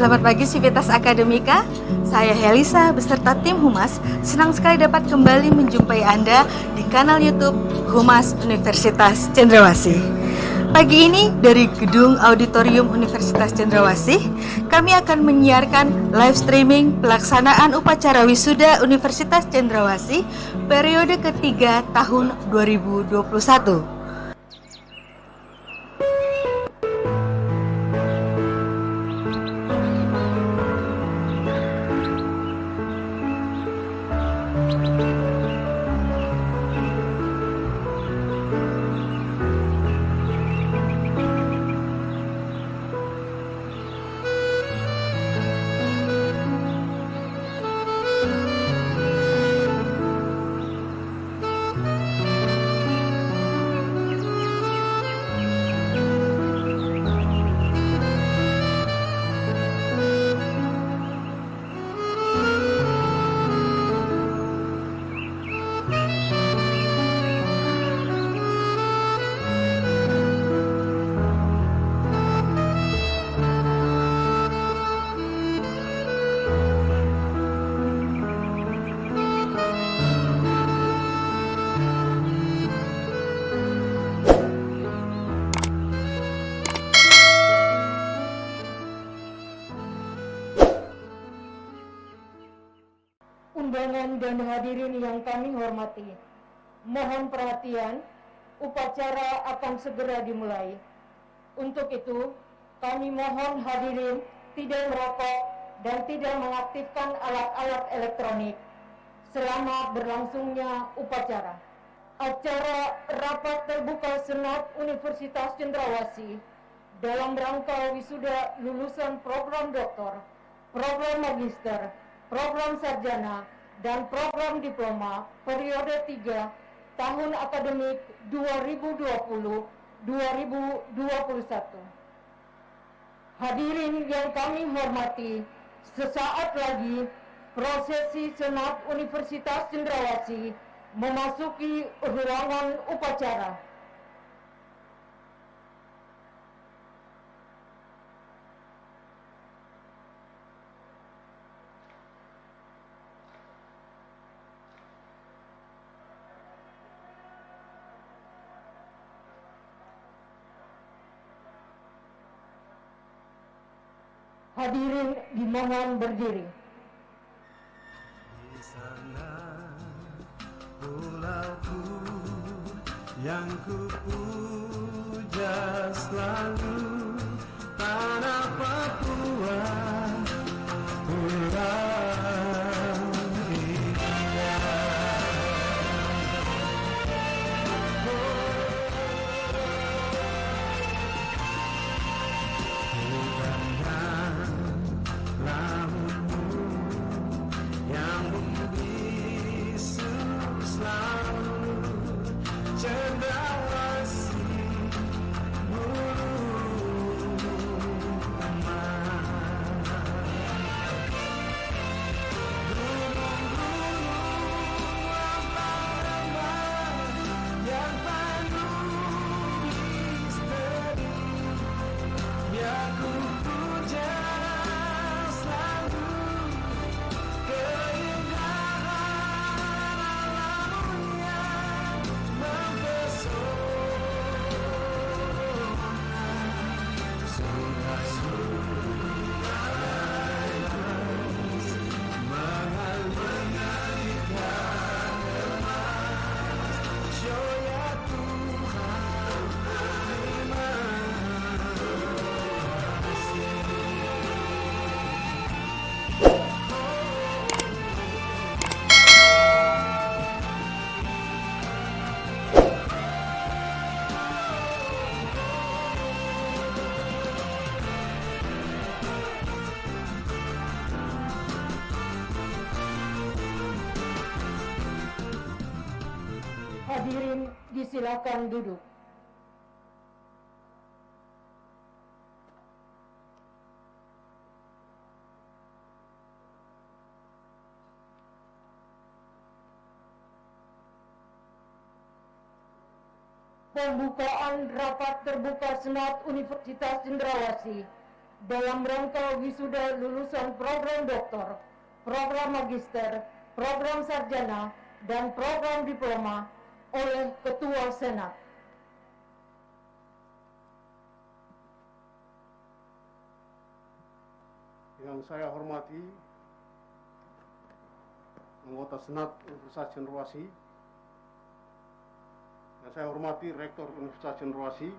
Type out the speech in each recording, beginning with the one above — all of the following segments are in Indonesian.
Selamat pagi Sivitas Akademika. Saya Helisa beserta tim Humas senang sekali dapat kembali menjumpai Anda di kanal YouTube Humas Universitas Cendrawasih. Pagi ini dari Gedung Auditorium Universitas Cendrawasih, kami akan menyiarkan live streaming pelaksanaan upacara wisuda Universitas Cendrawasih periode ketiga tahun 2021. Undangan dan hadirin yang kami hormati. Mohon perhatian, upacara akan segera dimulai. Untuk itu, kami mohon hadirin tidak merokok dan tidak mengaktifkan alat-alat elektronik selama berlangsungnya upacara. Acara rapat terbuka Senat Universitas Cendrawasih dalam rangka wisuda lulusan program doktor, program magister, program sarjana, dan program diploma periode 3 tahun akademik 2020-2021. Hadirin yang kami hormati, sesaat lagi prosesi Senat Universitas Cendrawasih memasuki ruangan upacara. Hadirin dimohon berdiri. Di sana pulauku yang ku puja selalu disilakan duduk. Pembukaan rapat terbuka Senat Universitas Cendrawasih dalam rangka wisuda lulusan program doktor, program magister, program sarjana, dan program diploma oleh Ketua Senat. Yang saya hormati anggota Senat Universitas Cenderawasih, yang saya hormati Rektor Universitas Cenderawasih,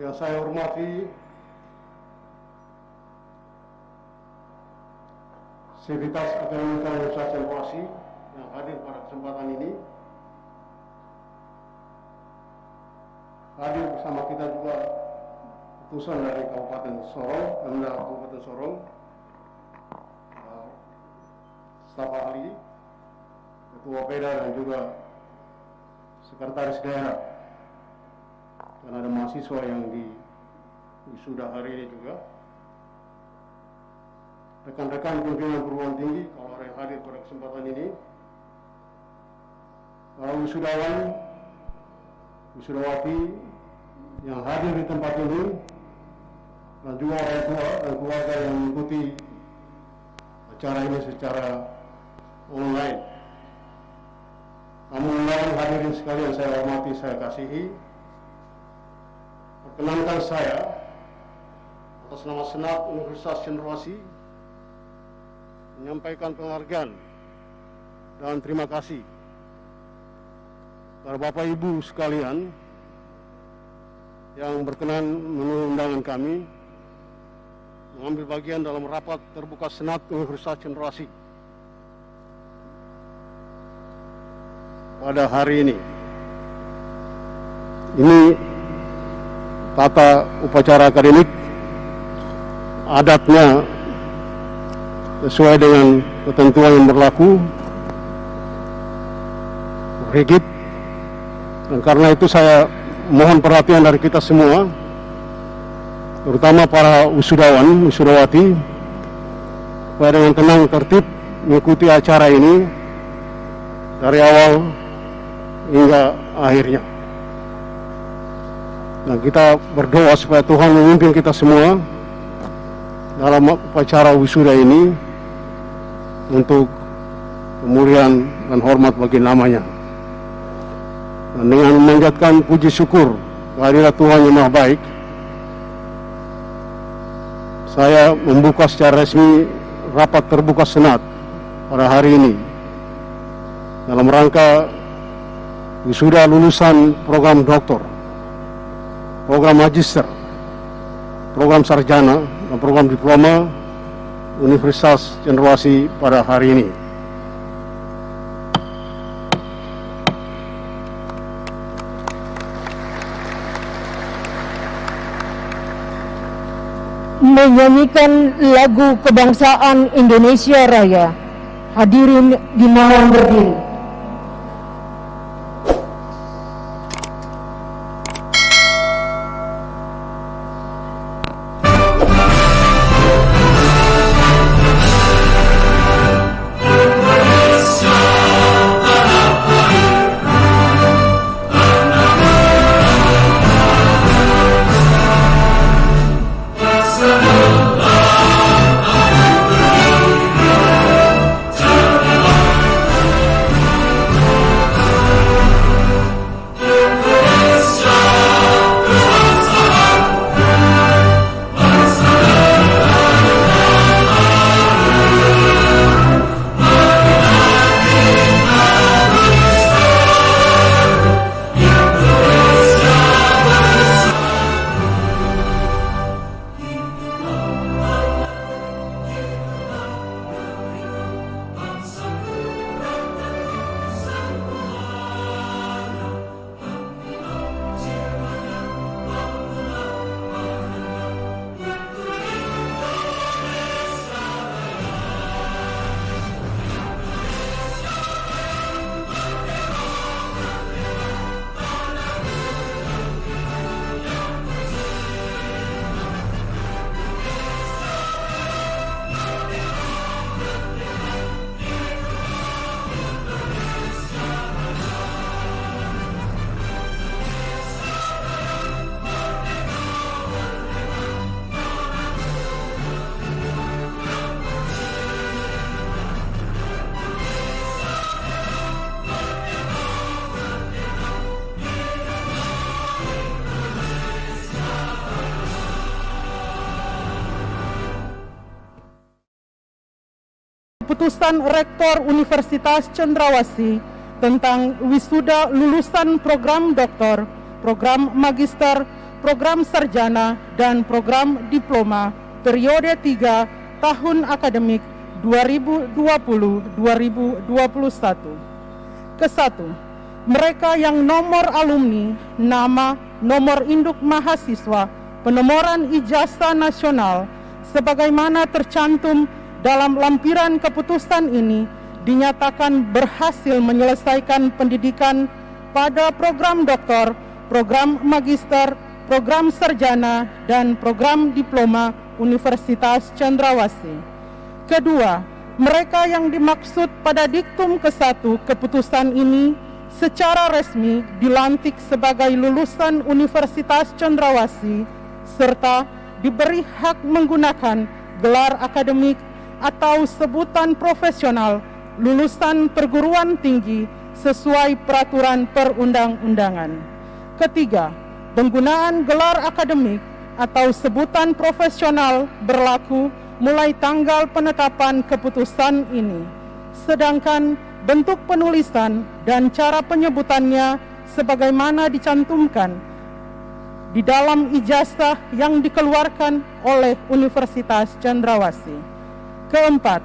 yang saya hormati Sivitas Akademika Universitas Cenderawasih yang hadir pada kesempatan ini. Hadir bersama kita juga utusan dari Kabupaten Sorong, Pemda Kabupaten Sorong, uh, staf ahli, ketua PEDA dan juga sekretaris daerah. Dan ada mahasiswa yang di wisuda hari ini juga. Rekan-rekan pimpinan perguruan tinggi, kalau ada yang hadir pada kesempatan ini, para wisudawan, wisudawati yang hadir di tempat ini dan juga orang tua dan keluarga yang mengikuti acara ini secara online. Namun lain hadirin sekalian saya hormati, saya kasihi. Perkenankan saya atas nama Senat Universitas Cenderawasih menyampaikan penghargaan dan terima kasih kepada Bapak Ibu sekalian yang berkenan memenuhi undangan kami mengambil bagian dalam rapat terbuka Senat Universitas Cenderawasih pada hari ini. Ini tata upacara akademik adatnya sesuai dengan ketentuan yang berlaku rigid. Dan karena itu saya mohon perhatian dari kita semua terutama para wisudawan, wisudawati supaya dengan tenang tertib mengikuti acara ini dari awal hingga akhirnya. Dan kita berdoa supaya Tuhan memimpin kita semua dalam upacara wisuda ini untuk kemuliaan dan hormat bagi namanya. Dan dengan memanjatkan puji syukur kehadirat Tuhan yang Maha Baik, saya membuka secara resmi rapat terbuka Senat pada hari ini dalam rangka wisuda lulusan program doktor, program magister, program sarjana, dan program diploma Universitas Cenderawasih pada hari ini. Menyanyikan lagu kebangsaan Indonesia Raya. Hadirin dimohon berdiri. Keputusan Rektor Universitas Cendrawasih tentang wisuda lulusan program doktor, program magister, program sarjana, dan program diploma periode 3 tahun akademik 2020-2021. Kesatu, mereka yang nomor alumni, nama, nomor induk mahasiswa, penomoran ijazah nasional, sebagaimana tercantum dalam lampiran keputusan ini dinyatakan berhasil menyelesaikan pendidikan pada program doktor, program magister, program sarjana, dan program diploma Universitas Cendrawasih. Kedua, mereka yang dimaksud pada diktum ke-1 keputusan ini secara resmi dilantik sebagai lulusan Universitas Cendrawasih serta diberi hak menggunakan gelar akademik atau sebutan profesional lulusan perguruan tinggi sesuai peraturan perundang-undangan. Ketiga, penggunaan gelar akademik atau sebutan profesional berlaku mulai tanggal penetapan keputusan ini. Sedangkan bentuk penulisan dan cara penyebutannya sebagaimana dicantumkan di dalam ijazah yang dikeluarkan oleh Universitas Cendrawasih. Keempat,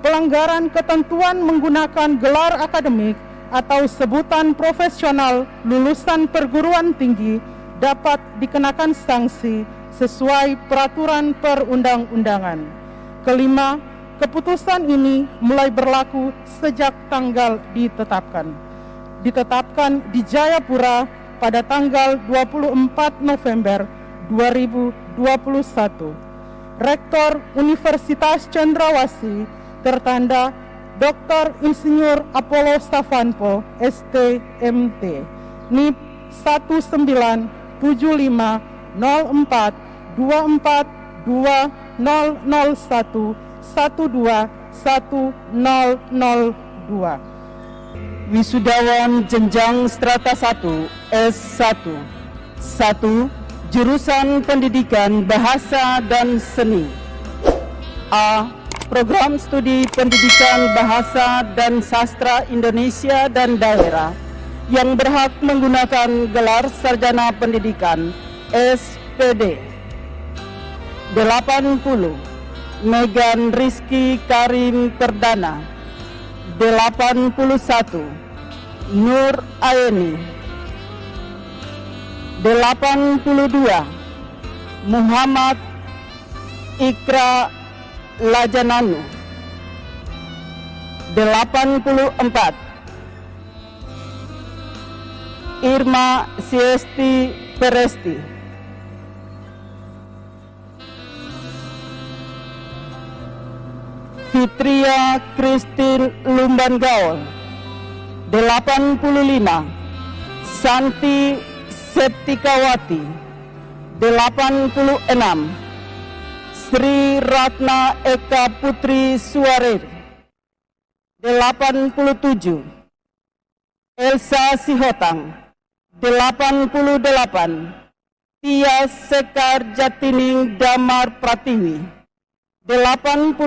pelanggaran ketentuan menggunakan gelar akademik atau sebutan profesional lulusan perguruan tinggi dapat dikenakan sanksi sesuai peraturan perundang-undangan. Kelima, keputusan ini mulai berlaku sejak tanggal ditetapkan. Ditetapkan di Jayapura pada tanggal 24 November 2021. Rektor Universitas Cendrawasih tertanda Dr. Insinyur Apollo Stavanpo STMT NIP 1974242001 Wisudawan jenjang strata 1 S1 1 Jurusan Pendidikan Bahasa dan Seni. A. Program Studi Pendidikan Bahasa dan Sastra Indonesia dan Daerah yang berhak menggunakan gelar Sarjana Pendidikan SPD 80 Megan Rizky Karim Perdana. 81 Nur Aeni 82 Muhammad Ikra Lajananu. 84 Irma Siesti Peresti. Fitria Christine Lumban Gaul 85 Santi Septikawati 86 Sri Ratna Eka Putri Suarir 87 Elsa Sihotang 88 Tia Sekar Jatining Damar Pratiwi 89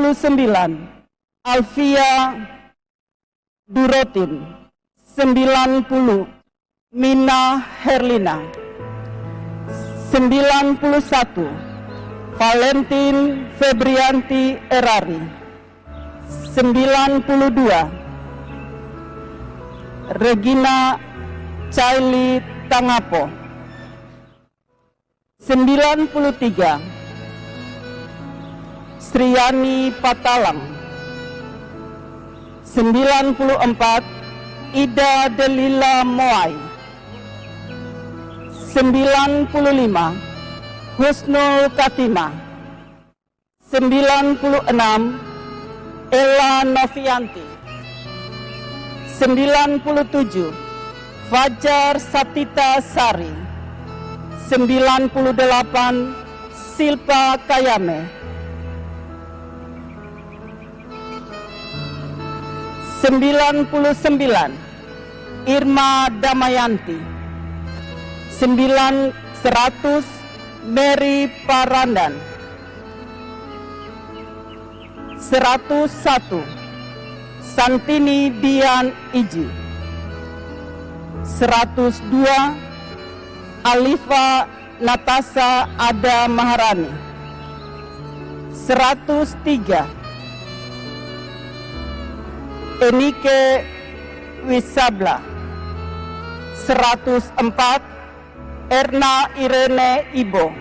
Alfia Durotin 90 Mina Herlina 91 Valentin Febrianti Erari 92 Regina Chaili Tangapo 93 Sriani Patalang 94 Ida Delila Moai 95 Husnul Katima 96 Ella Novianti. 97 Fajar Satita Sari. 98 Silpa Kayame. 99 Irma Damayanti 9 100 Mary Parandan. 101 Santini Dian Iji. 102 Alifa Natasha Ada Maharani. 103 Enike Wisabla. 104 Erna Irene Ibo.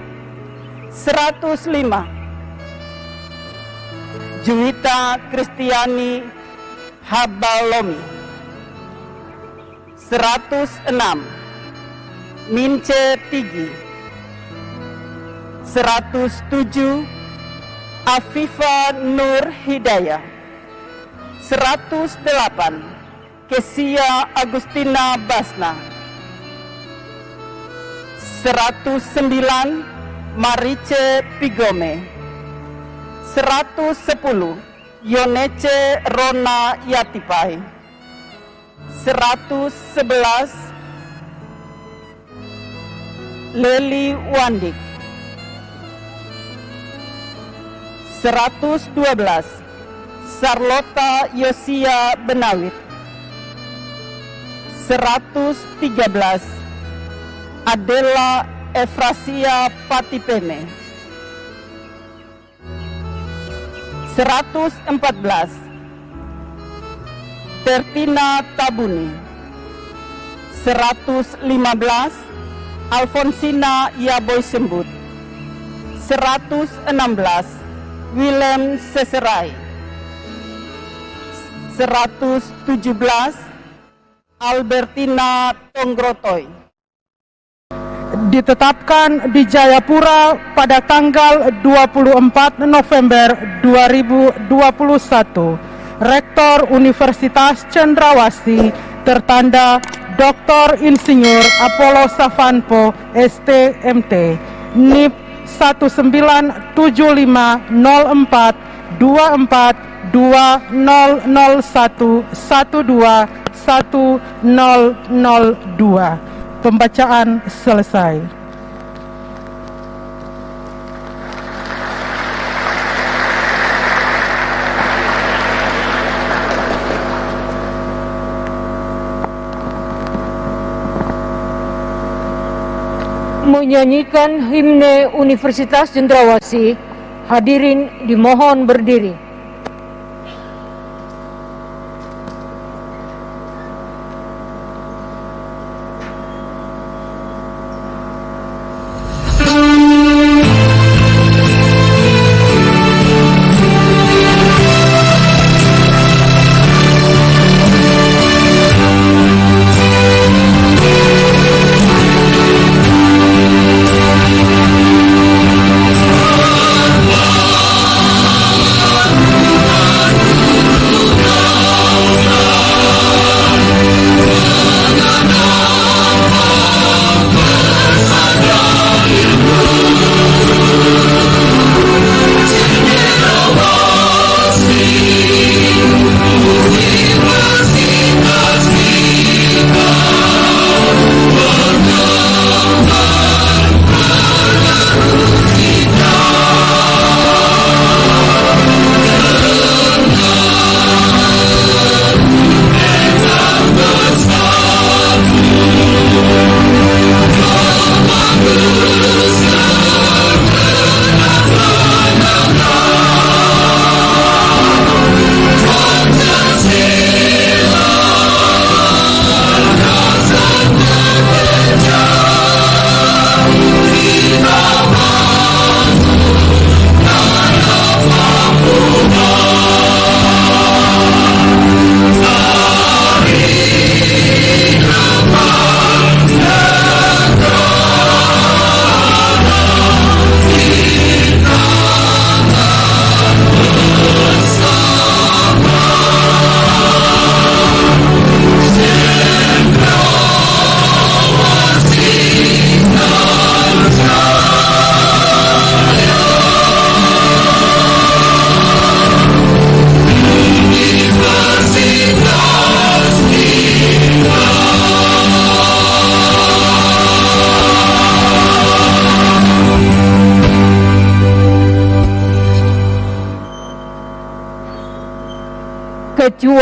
105 Juwita Kristiani Habalomi. 106 Mince Tigi. 107 Afifa Nur Hidayah. 108 Kesia Agustina Basna 109 Marice Pigome. 110 Yonece Rona Yatipai. 111 Leli Wandik. 112 Sarlota Yosia Benawit. 113 Adela Efrasia Patipene. 114 Tertina Tabuni. 115 Alfonsina Yaboy Sembut 116 Willem Seserai. 117 Albertina Tonggrotoy ditetapkan di Jayapura pada tanggal 24 November 2021. Rektor Universitas Cendrawasih tertanda Dr. Insinyur Apollo Savanpo STMT NIP 197504 24 2001 121002 Pembacaan selesai. Menyanyikan himne Universitas Cendrawasih, hadirin dimohon berdiri.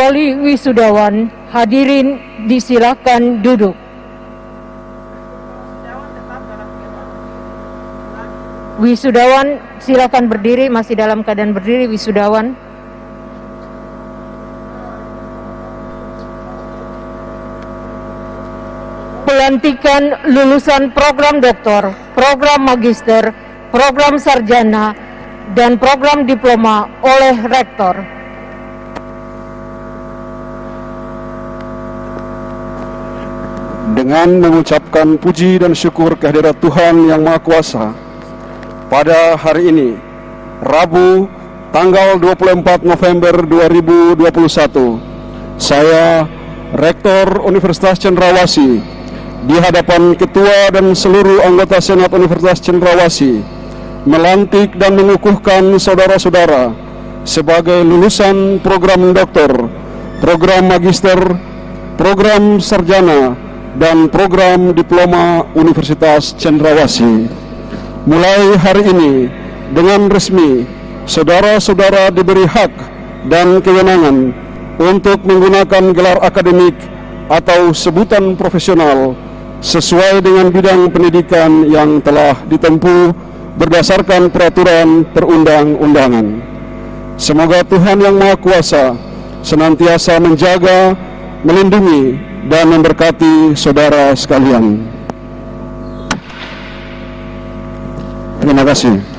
Kecuali wisudawan. Hadirin disilakan duduk. Wisudawan silakan berdiri, masih dalam keadaan berdiri wisudawan. Pelantikan lulusan program doktor, program magister, program sarjana, dan program diploma oleh rektor. Dengan mengucapkan puji dan syukur kehadirat Tuhan Yang Maha Kuasa pada hari ini Rabu tanggal 24 November 2021 saya Rektor Universitas Cendrawasih di hadapan Ketua dan seluruh anggota Senat Universitas Cendrawasih melantik dan mengukuhkan saudara-saudara sebagai lulusan program doktor, program magister, program sarjana, dan program diploma Universitas Cendrawasih. Mulai hari ini, dengan resmi, saudara-saudara diberi hak dan kewenangan untuk menggunakan gelar akademik atau sebutan profesional sesuai dengan bidang pendidikan yang telah ditempuh berdasarkan peraturan perundang-undangan. Semoga Tuhan Yang Maha Kuasa senantiasa menjaga, melindungi, dan memberkati saudara sekalian. Terima kasih.